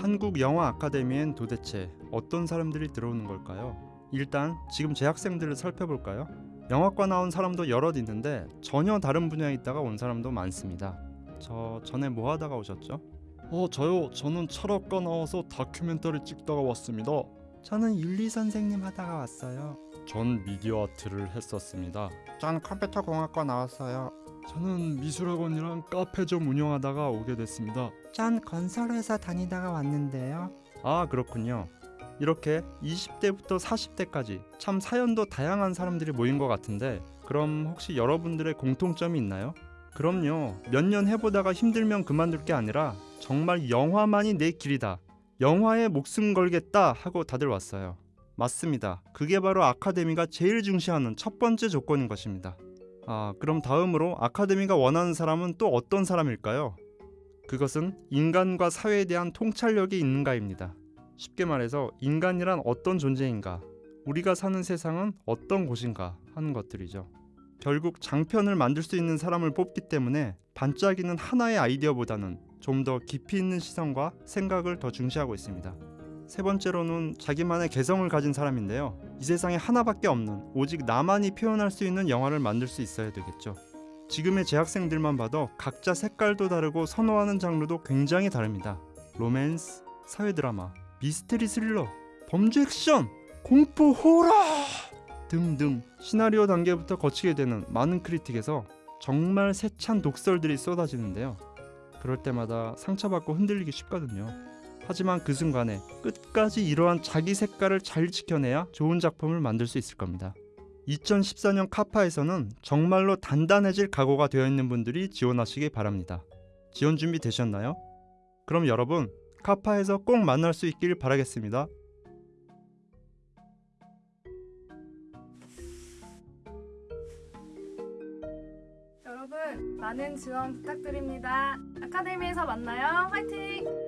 한국 영화 아카데미엔 도대체 어떤 사람들이 들어오는 걸까요? 일단 지금 재학생들을 살펴볼까요? 영화과 나온 사람도 여럿 있는데 전혀 다른 분야에 있다가 온 사람도 많습니다. 저 전에 뭐 하다가 오셨죠? 어 저요 저는 철학과 나와서 다큐멘터리 찍다가 왔습니다. 저는 윤리 선생님 하다가 왔어요. 전 미디어 아트를 했었습니다. 전 컴퓨터 공학과 나왔어요. 저는 미술학원이랑 카페 좀 운영하다가 오게 됐습니다. 전 건설회사 다니다가 왔는데요. 아 그렇군요. 이렇게 20대부터 40대까지 참 사연도 다양한 사람들이 모인 것 같은데 그럼 혹시 여러분들의 공통점이 있나요? 그럼요. 몇 년 해보다가 힘들면 그만둘 게 아니라 정말 영화만이 내 길이다. 영화에 목숨 걸겠다 하고 다들 왔어요. 맞습니다. 그게 바로 아카데미가 제일 중시하는 첫 번째 조건인 것입니다. 아, 그럼 다음으로 아카데미가 원하는 사람은 또 어떤 사람일까요? 그것은 인간과 사회에 대한 통찰력이 있는가입니다. 쉽게 말해서 인간이란 어떤 존재인가, 우리가 사는 세상은 어떤 곳인가 하는 것들이죠. 결국 장편을 만들 수 있는 사람을 뽑기 때문에 반짝이는 하나의 아이디어보다는 좀 더 깊이 있는 시선과 생각을 더 중시하고 있습니다. 세 번째로는 자기만의 개성을 가진 사람인데요. 이 세상에 하나밖에 없는 오직 나만이 표현할 수 있는 영화를 만들 수 있어야 되겠죠. 지금의 재학생들만 봐도 각자 색깔도 다르고 선호하는 장르도 굉장히 다릅니다. 로맨스, 사회 드라마, 미스테리 스릴러, 범죄 액션, 공포 호러 등등 시나리오 단계부터 거치게 되는 많은 크리틱에서 정말 세찬 독설들이 쏟아지는데요. 그럴 때마다 상처받고 흔들리기 쉽거든요. 하지만 그 순간에 끝까지 이러한 자기 색깔을 잘 지켜내야 좋은 작품을 만들 수 있을 겁니다. 2014년 카파에서는 정말로 단단해질 각오가 되어 있는 분들이 지원하시기 바랍니다. 지원 준비 되셨나요? 그럼 여러분 카파에서 꼭 만날 수 있길 바라겠습니다. 여러분 많은 지원 부탁드립니다. 아카데미에서 만나요. 화이팅!